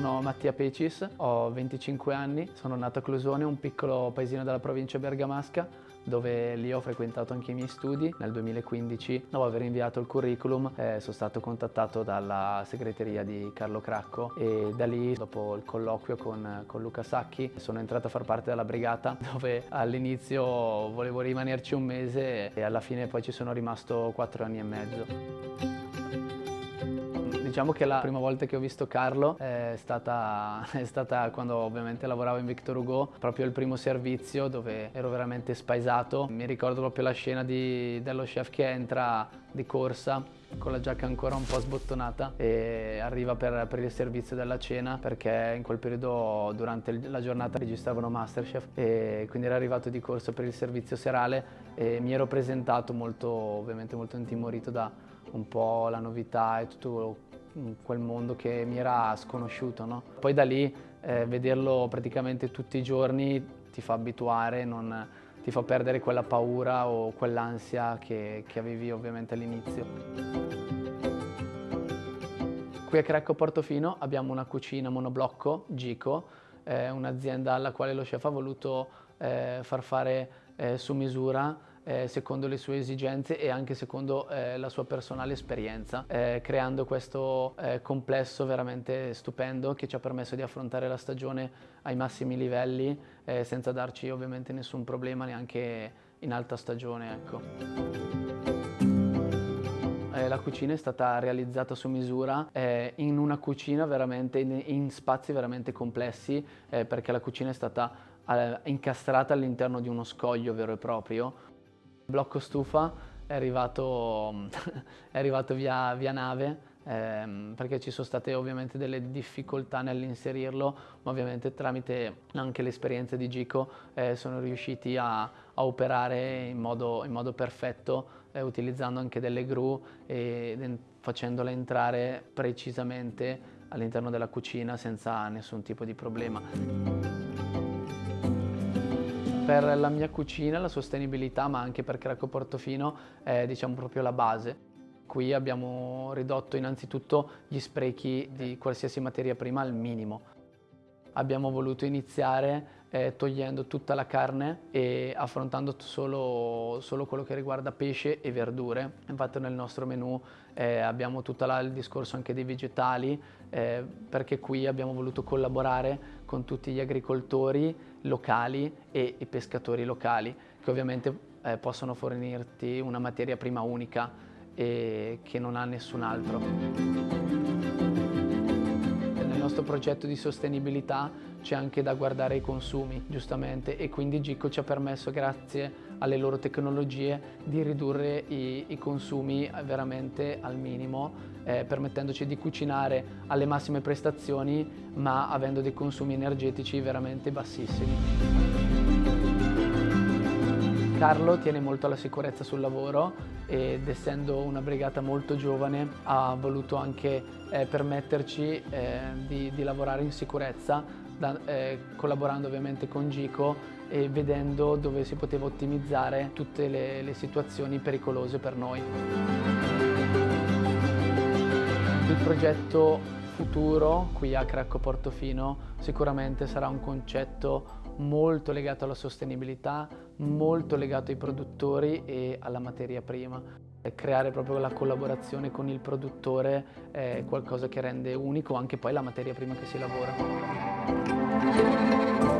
sono Mattia Pecis, ho 25 anni, sono nato a Clusone, un piccolo paesino della provincia bergamasca, dove lì ho frequentato anche i miei studi. Nel 2015, dopo aver inviato il curriculum, eh, sono stato contattato dalla segreteria di Carlo Cracco e da lì, dopo il colloquio con, con Luca Sacchi, sono entrato a far parte della brigata, dove all'inizio volevo rimanerci un mese e alla fine poi ci sono rimasto quattro anni e mezzo. Diciamo che la prima volta che ho visto Carlo è stata, è stata, quando ovviamente lavoravo in Victor Hugo, proprio il primo servizio dove ero veramente spaesato. Mi ricordo proprio la scena di, dello chef che entra di corsa con la giacca ancora un po' sbottonata e arriva per, per, il servizio della cena perché in quel periodo durante la giornata registravano Masterchef e quindi era arrivato di corsa per il servizio serale e mi ero presentato molto, ovviamente molto intimorito da un po' la novità e tutto quel mondo che mi era sconosciuto. No? Poi da lì eh, vederlo praticamente tutti i giorni ti fa abituare, non, ti fa perdere quella paura o quell'ansia che, che avevi ovviamente all'inizio. Qui a Crecco Portofino abbiamo una cucina monoblocco, Gico, eh, un'azienda alla quale lo chef ha voluto eh, far fare eh, su misura eh, secondo le sue esigenze e anche secondo eh, la sua personale esperienza, eh, creando questo eh, complesso veramente stupendo che ci ha permesso di affrontare la stagione ai massimi livelli eh, senza darci ovviamente nessun problema neanche in alta stagione. Ecco. Eh, la cucina è stata realizzata su misura in una cucina veramente, in, in spazi veramente complessi perché la cucina è stata incastrata all'interno di uno scoglio vero e proprio blocco stufa è arrivato, è arrivato via, via, nave ehm, perché ci sono state ovviamente delle difficoltà nell'inserirlo ma ovviamente tramite anche l'esperienza di Gico eh, sono riusciti a, a operare in modo, in modo perfetto eh, utilizzando anche delle gru e facendole entrare precisamente all'interno della cucina senza nessun tipo di problema. Per la mia cucina la sostenibilità, ma anche per Cracco Portofino, è diciamo proprio la base. Qui abbiamo ridotto innanzitutto gli sprechi di qualsiasi materia prima al minimo. Abbiamo voluto iniziare eh, togliendo tutta la carne e affrontando solo, solo, quello che riguarda pesce e verdure. Infatti nel nostro menù eh, abbiamo tutto il discorso anche dei vegetali eh, perché qui abbiamo voluto collaborare con tutti gli agricoltori locali e i pescatori locali che ovviamente eh, possono fornirti una materia prima unica e che non ha nessun altro nostro progetto di sostenibilità c'è anche da guardare ai consumi, giustamente, e quindi Gico ci ha permesso, grazie alle loro tecnologie, di ridurre i, i consumi veramente al minimo, eh, permettendoci di cucinare alle massime prestazioni, ma avendo dei consumi energetici veramente bassissimi. Carlo tiene molto alla sicurezza sul lavoro ed essendo una brigata molto giovane ha voluto anche eh, permetterci eh, di, di, lavorare in sicurezza da, eh, collaborando ovviamente con Gico e vedendo dove si poteva ottimizzare tutte le, le situazioni pericolose per noi. Il progetto futuro qui a Cracco Portofino sicuramente sarà un concetto molto legato alla sostenibilità, molto legato ai produttori e alla materia prima. Creare proprio la collaborazione con il produttore è qualcosa che rende unico anche poi la materia prima che si lavora. Thank you.